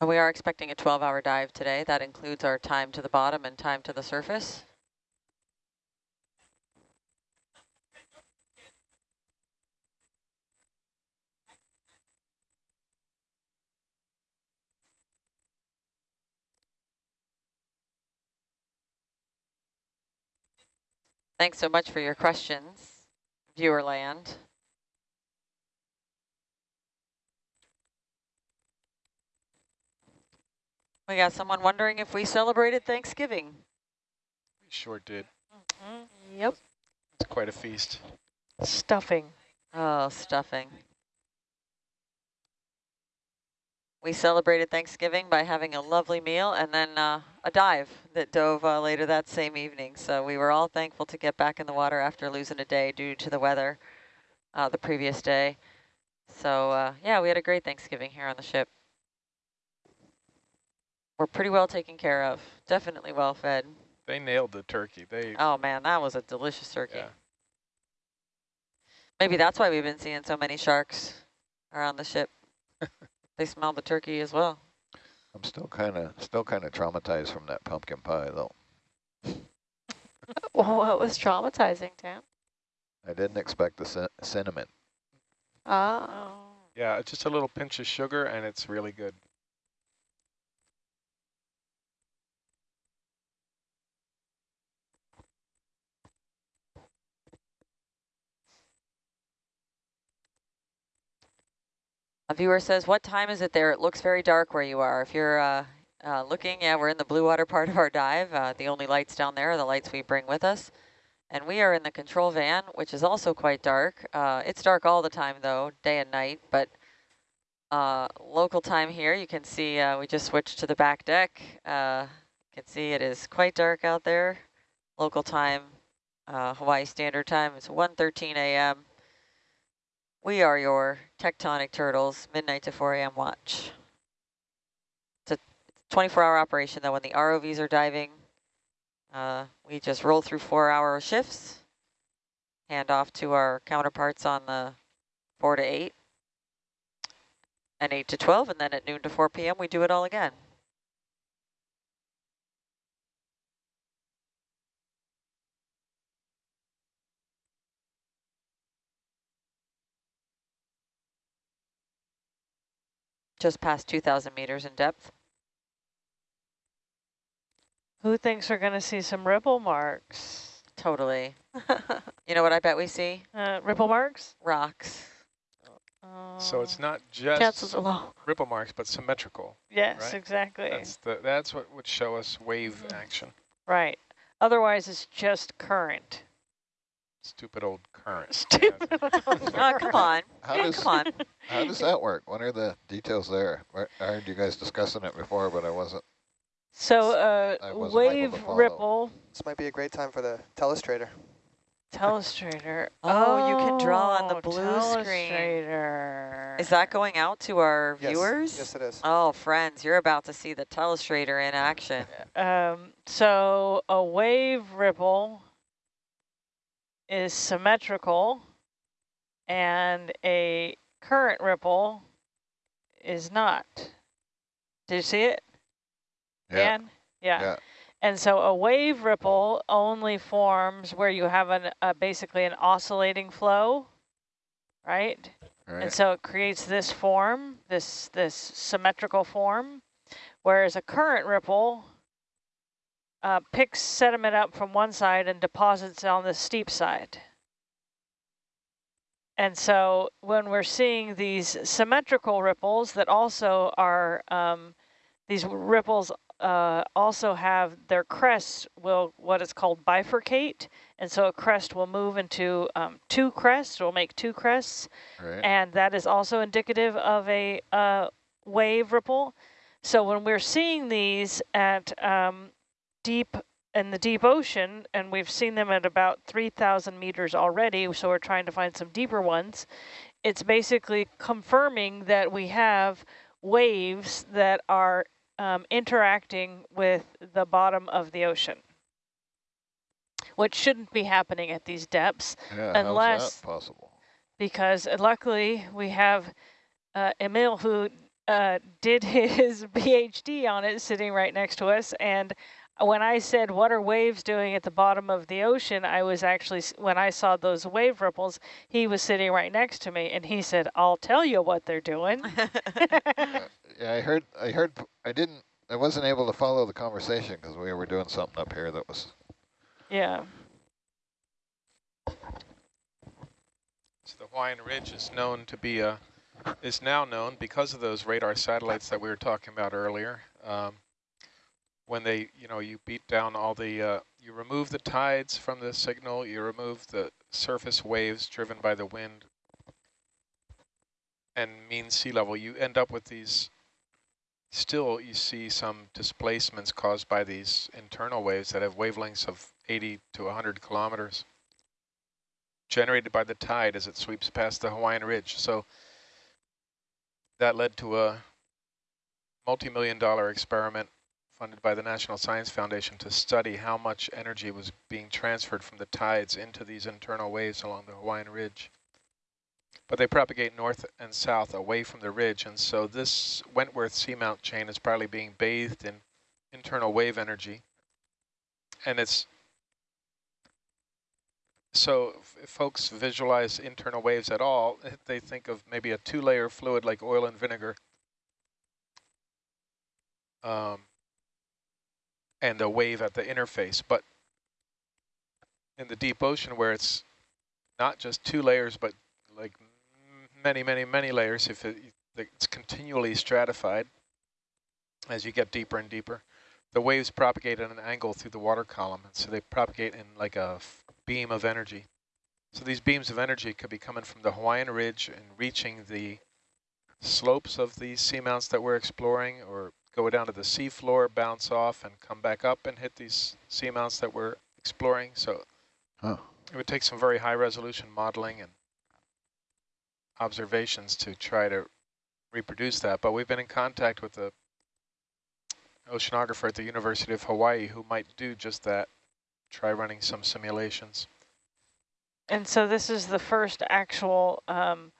We are expecting a 12-hour dive today. That includes our time to the bottom and time to the surface. Thanks so much for your questions, viewer land. We got someone wondering if we celebrated Thanksgiving. We sure did. Mm-hmm. Yep. It's quite a feast. Stuffing. Oh, stuffing. We celebrated Thanksgiving by having a lovely meal and then uh, a dive that dove uh, later that same evening. So we were all thankful to get back in the water after losing a day due to the weather uh, the previous day. So uh, yeah, we had a great Thanksgiving here on the ship. We're pretty well taken care of. Definitely well fed. They nailed the turkey. They Oh man, that was a delicious turkey. yeah. Maybe that's why we've been seeing so many sharks around the ship. [laughs] they smell the turkey as well. I'm still kind of still kind of traumatized from that pumpkin pie though. Well, what was traumatizing, Tam? I didn't expect the cin cinnamon. Oh. Yeah, just a little pinch of sugar and it's really good. A viewer says, what time is it there? It looks very dark where you are. If you're uh, uh, looking, yeah, we're in the blue water part of our dive. Uh, the only lights down there are the lights we bring with us. And we are in the control van, which is also quite dark. Uh, it's dark all the time, though, day and night. But uh, local time here, you can see uh, we just switched to the back deck. You can see it is quite dark out there. Local time, Hawaii Standard Time, it's 1.13 a.m. We are your tectonic turtles, midnight to 4 a.m. watch. It's a 24-hour operation, though. When the ROVs are diving, uh, we just roll through four-hour shifts, hand off to our counterparts on the 4 to 8, and 8 to 12, and then at noon to 4 p.m. we do it all again. Just past 2,000 meters in depth. Who thinks we're going to see some ripple marks? Totally. [laughs] You know what I bet we see? Uh, ripple marks? Rocks. So Oh. it's not just Chances are low. ripple marks, but symmetrical. Yes, right? exactly. That's the that's what would show us wave Mhm. action. right. Otherwise, it's just current. Stupid old current. [laughs] Stupid. Oh, [laughs] come on. [laughs] How Yeah, does come on. how does that work? What are the details there? I I heard you guys discussing it before, but I wasn't. So uh, I wasn't wave ripple This might be a great time for the telestrator. telestrator. Oh, you can draw on the Oh, blue screen. Is that going out to our Yes, viewers? Yes, it is. Oh, friends, you're about to see the telestrator in action. Um, so a wave ripple is symmetrical and a current ripple is not. Did you see it, Yeah. Yeah. Yeah. And so a wave ripple only forms where you have an uh, basically an oscillating flow, right? right? And so it creates this form, this this symmetrical form, whereas a current ripple uh, picks sediment up from one side and deposits on the steep side. And so when we're seeing these symmetrical ripples that also are, um, these ripples uh, also have their crests will what is called bifurcate. And so a crest will move into um, two crests, will make two crests Right. and that is also indicative of a uh, wave ripple. So when we're seeing these at um, deep in the deep ocean, and we've seen them at about 3,000 meters already, so we're trying to find some deeper ones, it's basically confirming that we have waves that are um, interacting with the bottom of the ocean, which shouldn't be happening at these depths Yeah, Unless- possible? because uh, luckily we have uh, Emil who uh, did [laughs] his PhD on it sitting right next to us. And when I said, what are waves doing at the bottom of the ocean? I was actually, when I saw those wave ripples, he was sitting right next to me and he said, I'll tell you what they're doing. Uh, [laughs] yeah, I heard, I heard, I didn't, I wasn't able to follow the conversation because we were doing something up here that was, yeah. So the Hawaiian Ridge is known to be a, is now known because of those radar satellites that we were talking about earlier. Um, when they, you know, you beat down all the, uh, you remove the tides from the signal, you remove the surface waves driven by the wind and mean sea level, you end up with these, still you see some displacements caused by these internal waves that have wavelengths of 80 to 100 kilometers generated by the tide as it sweeps past the Hawaiian Ridge. So that led to a multi-million dollar experiment funded by the National Science Foundation to study how much energy was being transferred from the tides into these internal waves along the Hawaiian Ridge. But they propagate north and south away from the ridge, and so this Wentworth seamount chain is probably being bathed in internal wave energy. And it's so if folks visualize internal waves at all, [laughs] they think of maybe a two-layer fluid like oil and vinegar. Um, and a wave at the interface. But in the deep ocean where it's not just two layers, but like many, many, many layers, if it, it's continually stratified as you get deeper and deeper, the waves propagate at an angle through the water column. And so they propagate in like a beam of energy. So these beams of energy could be coming from the Hawaiian Ridge and reaching the slopes of these seamounts that we're exploring or go down to the seafloor, bounce off and come back up and hit these seamounts that we're exploring. So huh. it would take some very high resolution modeling and observations to try to reproduce that. But we've been in contact with the oceanographer at the University of Hawaii who might do just that, try running some simulations. And so this is the first actual um,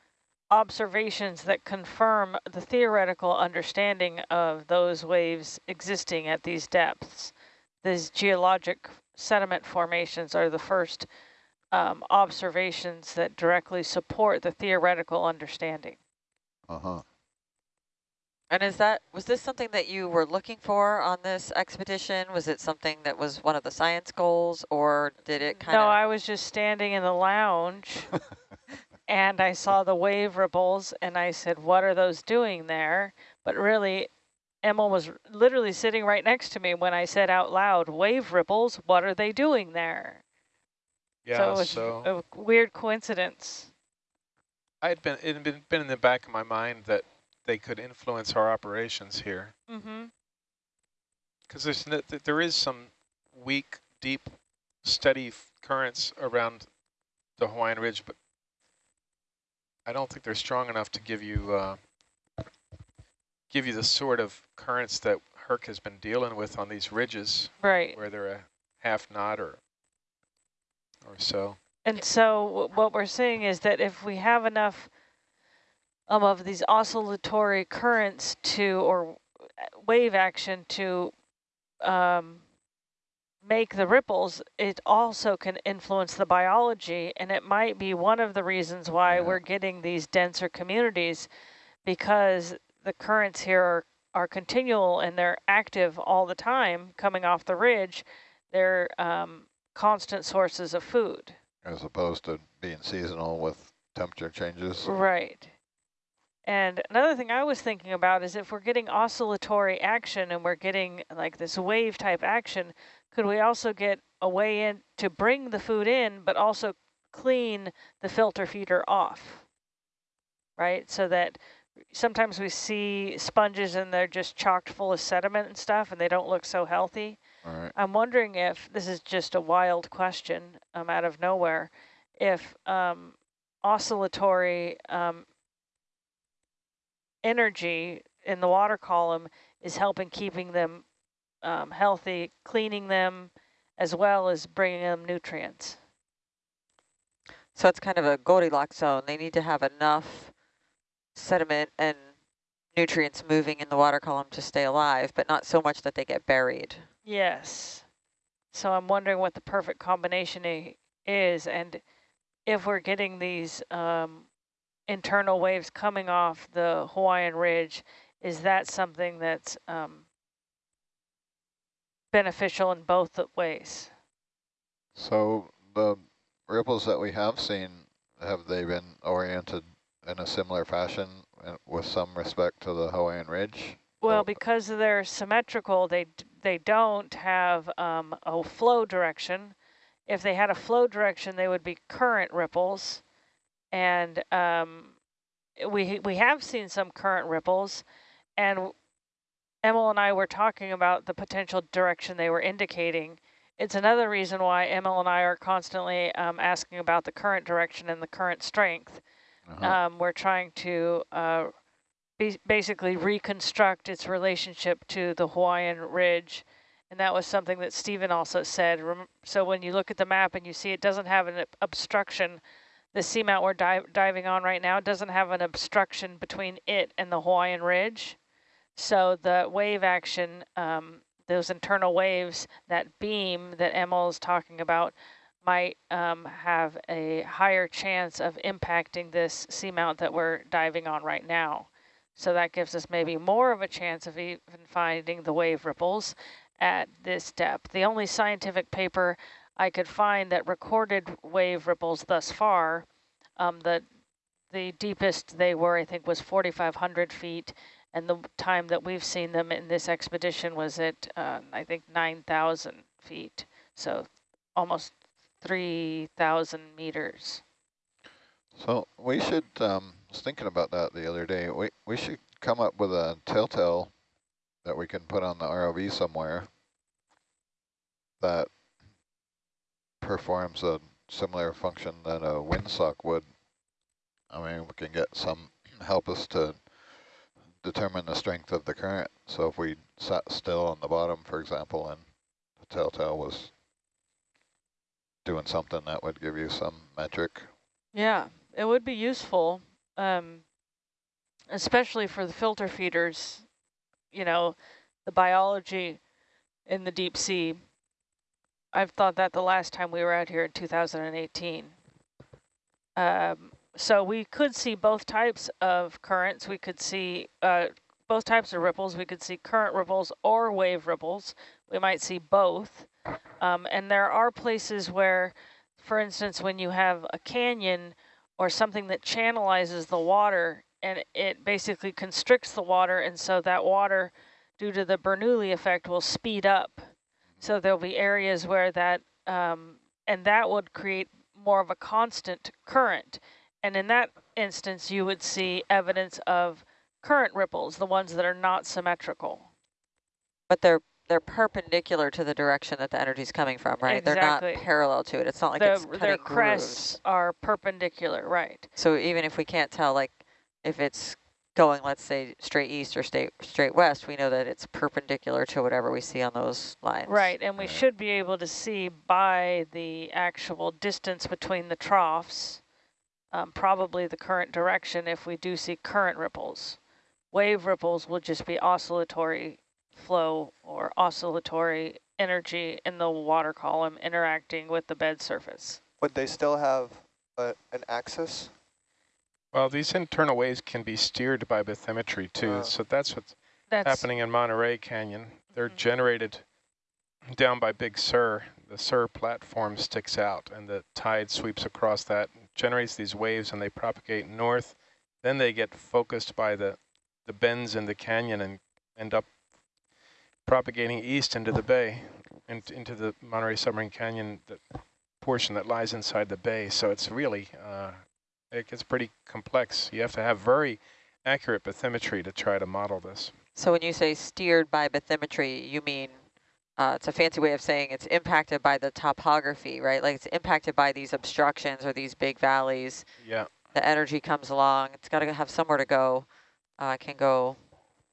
observations that confirm the theoretical understanding of those waves existing at these depths. These geologic sediment formations are the first um, observations that directly support the theoretical understanding. uh-huh. And is that, was this something that you were looking for on this expedition? Was it something that was one of the science goals or did it kind of? No. I was just standing in the lounge [laughs] and I saw the wave ripples and I said, what are those doing there? But really, Emma was literally sitting right next to me when I said out loud, wave ripples, what are they doing there? Yeah, so it was so a weird coincidence. I had been it had been, been in the back of my mind that they could influence our operations here Mm-hmm. because there's no, th- there is some weak, deep, steady currents around the Hawaiian Ridge, but I don't think they're strong enough to give you uh, give you the sort of currents that Herc has been dealing with on these ridges Right. where they're a half knot or or so. And so w- what we're saying is that if we have enough um, of these oscillatory currents to, or uh, wave action to um, make the ripples, it also can influence the biology. And it might be one of the reasons why Yeah. we're getting these denser communities because the currents here are, are continual and they're active all the time coming off the ridge. They're um, constant sources of food. As opposed to being seasonal with temperature changes. Right. And another thing I was thinking about is if we're getting oscillatory action and we're getting like this wave type action, could we also get a way in to bring the food in, but also clean the filter feeder off? Right? So that sometimes we see sponges and they're just chocked full of sediment and stuff and they don't look so healthy. Right. I'm wondering if, this is just a wild question um, out of nowhere, if um, oscillatory um, energy in the water column is helping keeping them um, healthy, cleaning them, as well as bringing them nutrients. So it's kind of a Goldilocks zone. They need to have enough sediment and nutrients moving in the water column to stay alive, but not so much that they get buried. Yes. So I'm wondering what the perfect combination is, and if we're getting these um, internal waves coming off the Hawaiian Ridge, is that something that's um, beneficial in both ways? So the ripples that we have seen, have they been oriented in a similar fashion uh, with some respect to the Hawaiian Ridge? Well, because they're symmetrical, they they don't have um, a flow direction. If they had a flow direction, they would be current ripples, and um, we we have seen some current ripples, and Emil and I were talking about the potential direction they were indicating. It's another reason why Emil and I are constantly um, asking about the current direction and the current strength. Uh-huh. Um, we're trying to uh, be basically reconstruct its relationship to the Hawaiian Ridge. And that was something that Stephen also said. So when you look at the map and you see it doesn't have an obstruction, the seamount we're di diving on right now doesn't have an obstruction between it and the Hawaiian Ridge. So the wave action, um, those internal waves, that beam that Emil is talking about, might um, have a higher chance of impacting this seamount that we're diving on right now. So that gives us maybe more of a chance of even finding the wave ripples at this depth. The only scientific paper I could find that recorded wave ripples thus far, um, the, the deepest they were, I think, was 4,500 feet, and the time that we've seen them in this expedition was at, uh, I think, 9,000 feet. So almost 3,000 meters. So we should, um, I was thinking about that the other day, we, we should come up with a telltale that we can put on the ROV somewhere that performs a similar function that a windsock would. I mean, we can get some, help us to determine the strength of the current. So if we sat still on the bottom, for example, and the telltale was doing something that would give you some metric. Yeah, it would be useful, um, especially for the filter feeders, you know, the biology in the deep sea. I've thought that the last time we were out here in 2018. Um, so we could see both types of currents. We could see uh, both types of ripples. We could see current ripples or wave ripples. We might see both. Um, and there are places where, for instance, when you have a canyon or something that channelizes the water and it basically constricts the water, and so that water, due to the Bernoulli effect, will speed up. So there'll be areas where that, um, and that would create more of a constant current. And in that instance, you would see evidence of current ripples, the ones that are not symmetrical. But they're they're perpendicular to the direction that the energy is coming from, right? Exactly. They're not parallel to it. It's not like The- it's cutting their grooves. crests are perpendicular, right? So even if we can't tell, like, if it's going, let's say, straight east or straight straight west, we know that it's perpendicular to whatever we see on those lines. Right, and we Right. should be able to see by the actual distance between the troughs, um, probably the current direction if we do see current ripples. Wave ripples will just be oscillatory flow or oscillatory energy in the water column interacting with the bed surface. Would they still have a, an axis? Well, these internal waves can be steered by bathymetry too, Uh. so that's what's That's happening in Monterey Canyon. They're Mhm. generated down by Big Sur. The Sur platform sticks out and the tide sweeps across that, generates these waves and they propagate north. Then they get focused by the, the bends in the canyon and end up propagating east into the bay, and into the Monterey Submarine Canyon, the portion that lies inside the bay. So it's really, uh, it gets pretty complex. You have to have very accurate bathymetry to try to model this. So when you say steered by bathymetry, you mean uh, it's a fancy way of saying it's impacted by the topography, right? Like it's impacted by these obstructions or these big valleys. Yeah. The energy comes along. It's got to have somewhere to go. Uh, it can go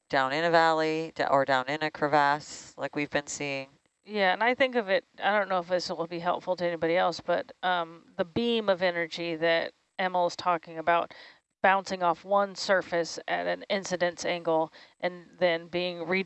down in a valley or down in a crevasse like we've been seeing. Yeah, and I think of it, I don't know if this will be helpful to anybody else, but um, the beam of energy that Emil's talking about bouncing off one surface at an incidence angle and then being re